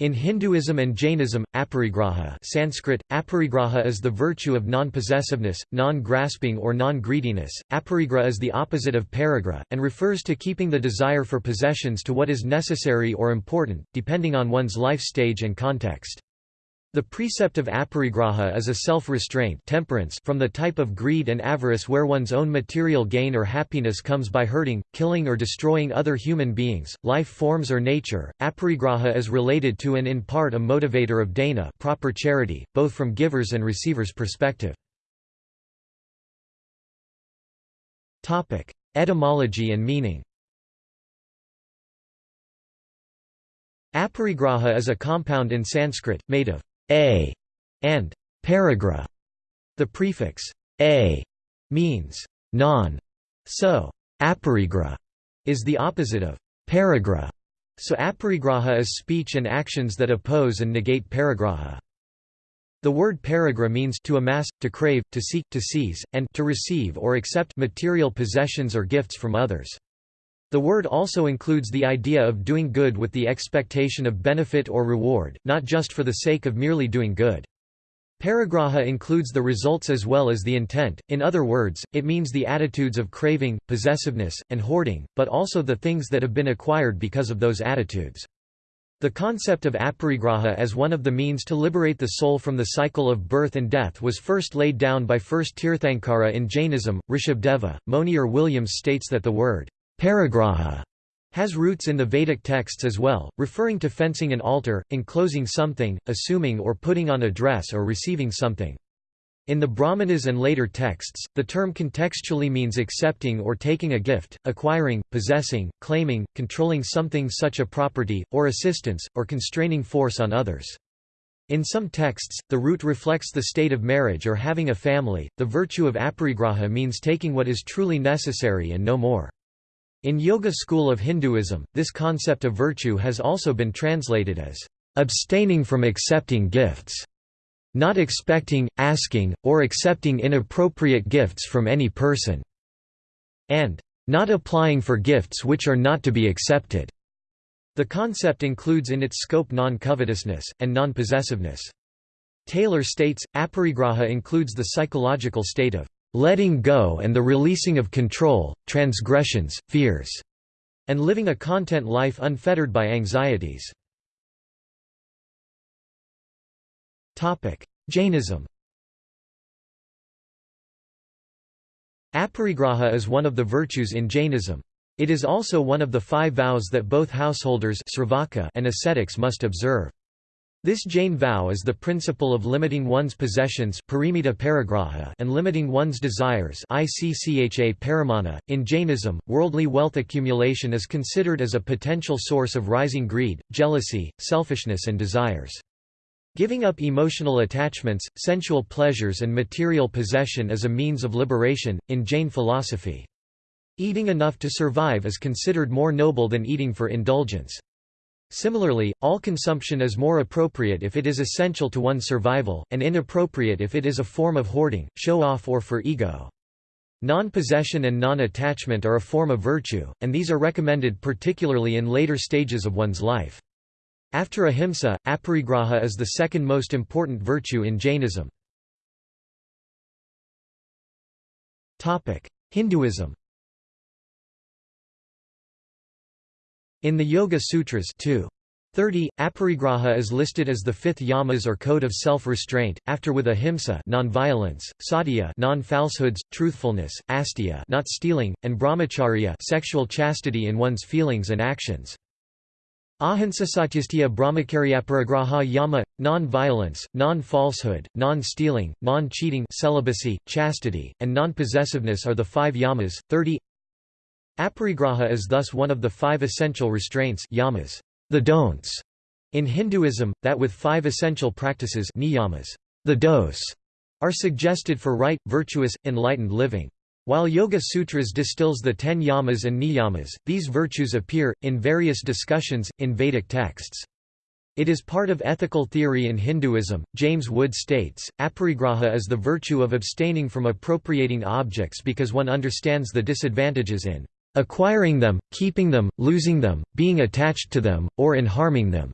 In Hinduism and Jainism, aparigraha Sanskrit, aparigraha is the virtue of non-possessiveness, non-grasping or non-greediness. Aparigraha is the opposite of parigraha, and refers to keeping the desire for possessions to what is necessary or important, depending on one's life stage and context. The precept of aparigraha is a self-restraint temperance from the type of greed and avarice where one's own material gain or happiness comes by hurting, killing or destroying other human beings, life forms or nature. Aparigraha is related to and in part a motivator of dana proper charity, both from givers and receivers' perspective. Topic: Etymology and meaning Aparigraha is a compound in Sanskrit, made of a and parigraha. The prefix a means non, so aparigraha is the opposite of parigraha. So aparigraha is speech and actions that oppose and negate parigraha. The word parigraha means to amass, to crave, to seek, to seize, and to receive or accept material possessions or gifts from others. The word also includes the idea of doing good with the expectation of benefit or reward, not just for the sake of merely doing good. Parigraha includes the results as well as the intent, in other words, it means the attitudes of craving, possessiveness, and hoarding, but also the things that have been acquired because of those attitudes. The concept of aparigraha as one of the means to liberate the soul from the cycle of birth and death was first laid down by first Tirthankara in Jainism, Rishabdeva. Monier Williams states that the word Parigraha has roots in the Vedic texts as well, referring to fencing an altar, enclosing something, assuming or putting on a dress or receiving something. In the Brahmanas and later texts, the term contextually means accepting or taking a gift, acquiring, possessing, claiming, controlling something such a property, or assistance, or constraining force on others. In some texts, the root reflects the state of marriage or having a family. The virtue of aparigraha means taking what is truly necessary and no more. In Yoga school of Hinduism, this concept of virtue has also been translated as abstaining from accepting gifts, not expecting, asking, or accepting inappropriate gifts from any person, and not applying for gifts which are not to be accepted. The concept includes in its scope non-covetousness, and non-possessiveness. Taylor states, aparigraha includes the psychological state of letting go and the releasing of control, transgressions, fears, and living a content life unfettered by anxieties. Jainism Aparigraha is one of the virtues in Jainism. It is also one of the five vows that both householders and ascetics must observe. This Jain vow is the principle of limiting one's possessions and limiting one's desires .In Jainism, worldly wealth accumulation is considered as a potential source of rising greed, jealousy, selfishness and desires. Giving up emotional attachments, sensual pleasures and material possession is a means of liberation, in Jain philosophy. Eating enough to survive is considered more noble than eating for indulgence. Similarly, all consumption is more appropriate if it is essential to one's survival, and inappropriate if it is a form of hoarding, show-off or for ego. Non-possession and non-attachment are a form of virtue, and these are recommended particularly in later stages of one's life. After ahimsa, aparigraha is the second most important virtue in Jainism. Hinduism In the Yoga Sutras 2. 30, aparigraha is listed as the fifth yamas or code of self-restraint, after with ahimsa non-violence, satya non-falsehoods, truthfulness, asteya not stealing, and brahmacharya sexual chastity in one's feelings and actions. Ahimsa satyastya brahmacharyaparigraha yama non-violence, non-falsehood, non-stealing, non-cheating celibacy, chastity, and non-possessiveness are the five yamas. 30 Aparigraha is thus one of the five essential restraints yamas, the don'ts, in Hinduism, that with five essential practices niyamas, the dos, are suggested for right, virtuous, enlightened living. While Yoga Sutras distills the ten yamas and niyamas, these virtues appear, in various discussions, in Vedic texts. It is part of ethical theory in Hinduism. James Wood states, aparigraha is the virtue of abstaining from appropriating objects because one understands the disadvantages in acquiring them, keeping them, losing them, being attached to them, or in harming them.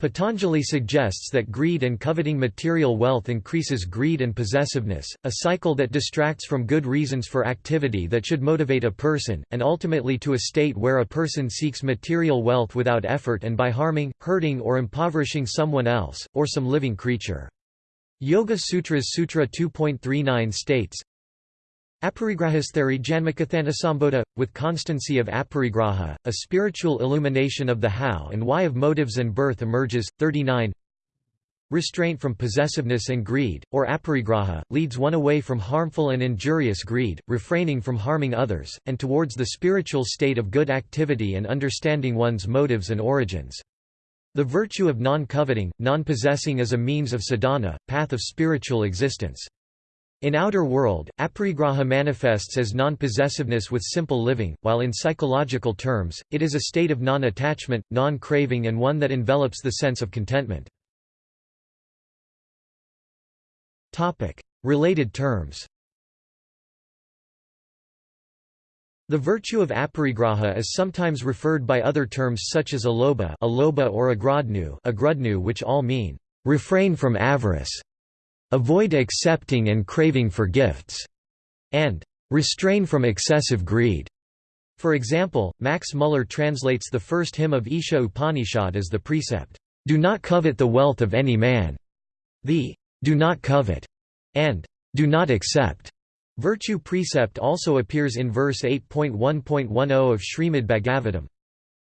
Patanjali suggests that greed and coveting material wealth increases greed and possessiveness, a cycle that distracts from good reasons for activity that should motivate a person, and ultimately to a state where a person seeks material wealth without effort and by harming, hurting or impoverishing someone else, or some living creature. Yoga Sutras Sutra 2.39 states, Aparigrahasthari Janmakathanasambodha, with constancy of aparigraha, a spiritual illumination of the how and why of motives and birth emerges. 39 Restraint from possessiveness and greed, or aparigraha, leads one away from harmful and injurious greed, refraining from harming others, and towards the spiritual state of good activity and understanding one's motives and origins. The virtue of non-coveting, non-possessing as a means of sadhana, path of spiritual existence. In outer world, aparigraha manifests as non-possessiveness with simple living, while in psychological terms, it is a state of non-attachment, non-craving and one that envelops the sense of contentment. Related terms The virtue of aparigraha is sometimes referred by other terms such as alobha, alobha or agrodnu, agrodnu which all mean, refrain from avarice, avoid accepting and craving for gifts, and restrain from excessive greed. For example, Max Muller translates the first hymn of Isha Upanishad as the precept, "'Do not covet the wealth of any man'". The "'Do not covet' and "'Do not accept' virtue precept also appears in verse 8.1.10 of Srimad Bhagavatam.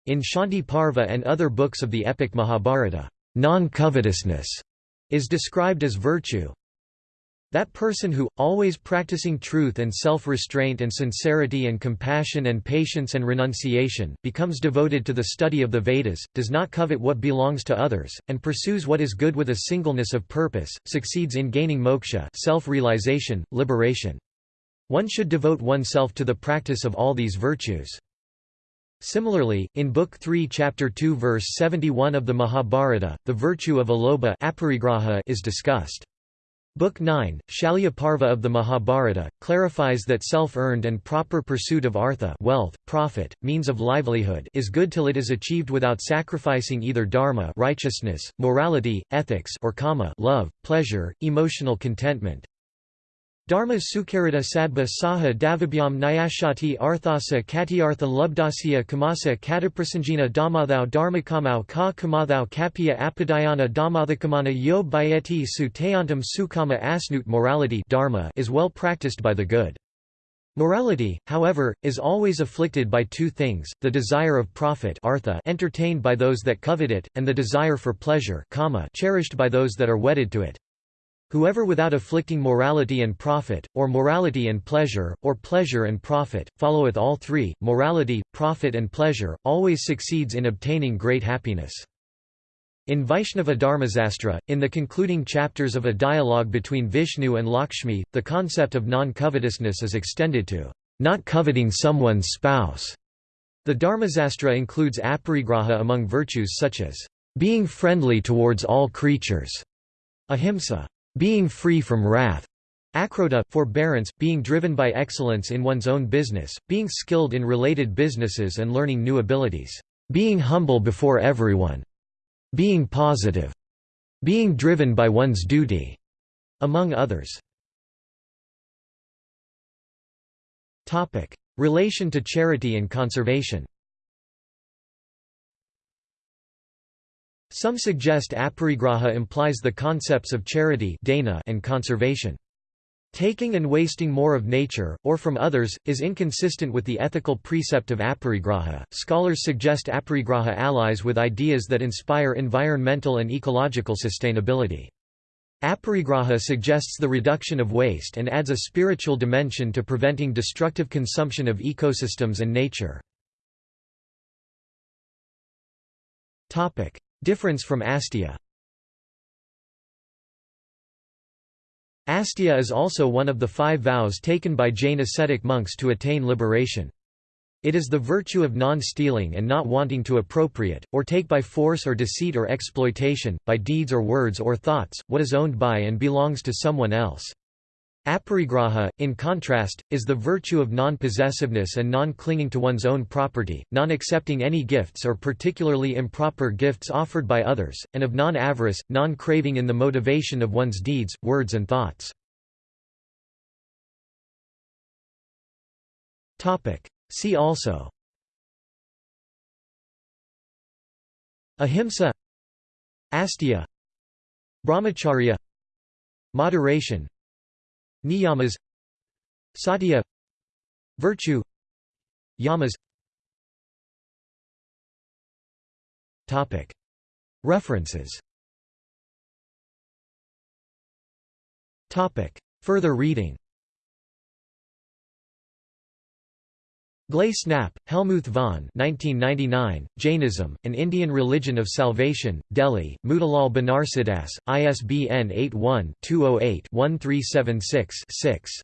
In Shanti Parva and other books of the epic Mahabharata, non-covetousness is described as virtue. That person who, always practicing truth and self-restraint and sincerity and compassion and patience and renunciation, becomes devoted to the study of the Vedas, does not covet what belongs to others, and pursues what is good with a singleness of purpose, succeeds in gaining moksha self-realization, liberation. One should devote oneself to the practice of all these virtues. Similarly, in Book 3 Chapter 2 verse 71 of the Mahabharata, the virtue of alobha is discussed. Book 9, Shalya Parva of the Mahabharata, clarifies that self-earned and proper pursuit of artha wealth, profit, means of livelihood is good till it is achieved without sacrificing either dharma righteousness, morality, ethics or kama love, pleasure, emotional contentment, Dharma Sukharita Sadba Saha Davabhyam Nyashati Arthasa Katyartha Lubdasya Kamasa Kataprasanjina Dhammathau Dharmakamau Ka Kamathau Kapya Apadayana Dhammathakamana Yo Bayeti Su Tayantam Sukama Asnut Morality dharma is well practiced by the good. Morality, however, is always afflicted by two things, the desire of profit artha entertained by those that covet it, and the desire for pleasure kama cherished by those that are wedded to it. Whoever without afflicting morality and profit, or morality and pleasure, or pleasure and profit, followeth all three, morality, profit and pleasure, always succeeds in obtaining great happiness. In Vaishnava Dharmasastra, in the concluding chapters of a dialogue between Vishnu and Lakshmi, the concept of non-covetousness is extended to not coveting someone's spouse. The Dharmasastra includes aparigraha among virtues such as being friendly towards all creatures, ahimsa, being free from wrath, Akrodha, forbearance, being driven by excellence in one's own business, being skilled in related businesses and learning new abilities, being humble before everyone, being positive, being driven by one's duty, among others. Relation to charity and conservation Some suggest aparigraha implies the concepts of charity and conservation. Taking and wasting more of nature, or from others, is inconsistent with the ethical precept of aparigraha. Scholars suggest aparigraha allies with ideas that inspire environmental and ecological sustainability. Aparigraha suggests the reduction of waste and adds a spiritual dimension to preventing destructive consumption of ecosystems and nature. Difference from asteya Asteya is also one of the five vows taken by Jain ascetic monks to attain liberation. It is the virtue of non-stealing and not wanting to appropriate, or take by force or deceit or exploitation, by deeds or words or thoughts, what is owned by and belongs to someone else. Aparigraha, in contrast, is the virtue of non-possessiveness and non-clinging to one's own property, non-accepting any gifts or particularly improper gifts offered by others, and of non-avarice, non-craving in the motivation of one's deeds, words and thoughts. See also. Ahimsa. Asteya Brahmacharya. Moderation Niyamas Satya Virtue Yamas Topic. References Topic. Further reading Glasenapp, Helmuth von 1999, Jainism, An Indian Religion of Salvation, Delhi, Motilal Banarsidass, ISBN 81-208-1376-6.